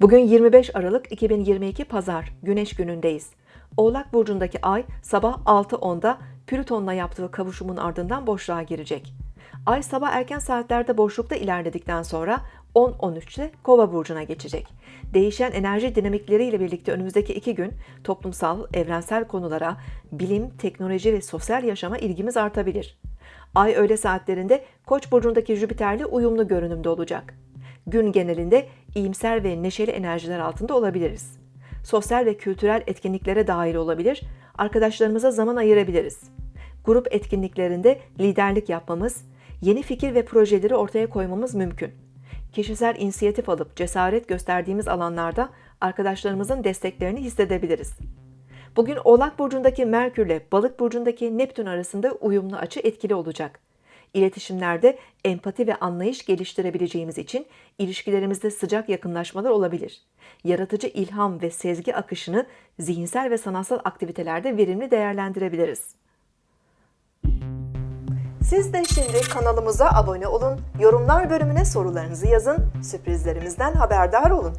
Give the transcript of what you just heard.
Bugün 25 Aralık 2022 Pazar, Güneş günündeyiz. Oğlak Burcu'ndaki ay sabah 6.10'da Plüton'la yaptığı kavuşumun ardından boşluğa girecek. Ay sabah erken saatlerde boşlukta ilerledikten sonra 10-13'te Kova Burcu'na geçecek. Değişen enerji dinamikleriyle birlikte önümüzdeki iki gün toplumsal, evrensel konulara, bilim, teknoloji ve sosyal yaşama ilgimiz artabilir. Ay öğle saatlerinde Koç burcundaki Jüpiter'le uyumlu görünümde olacak. Gün genelinde iyimser ve neşeli enerjiler altında olabiliriz. Sosyal ve kültürel etkinliklere dahil olabilir, arkadaşlarımıza zaman ayırabiliriz. Grup etkinliklerinde liderlik yapmamız, yeni fikir ve projeleri ortaya koymamız mümkün. Kişisel inisiyatif alıp cesaret gösterdiğimiz alanlarda arkadaşlarımızın desteklerini hissedebiliriz. Bugün Oğlak Burcu'ndaki Merkür ile Balık Burcu'ndaki Neptün arasında uyumlu açı etkili olacak. İletişimlerde empati ve anlayış geliştirebileceğimiz için ilişkilerimizde sıcak yakınlaşmalar olabilir. Yaratıcı ilham ve sezgi akışını zihinsel ve sanatsal aktivitelerde verimli değerlendirebiliriz. Siz de şimdi kanalımıza abone olun, yorumlar bölümüne sorularınızı yazın, sürprizlerimizden haberdar olun.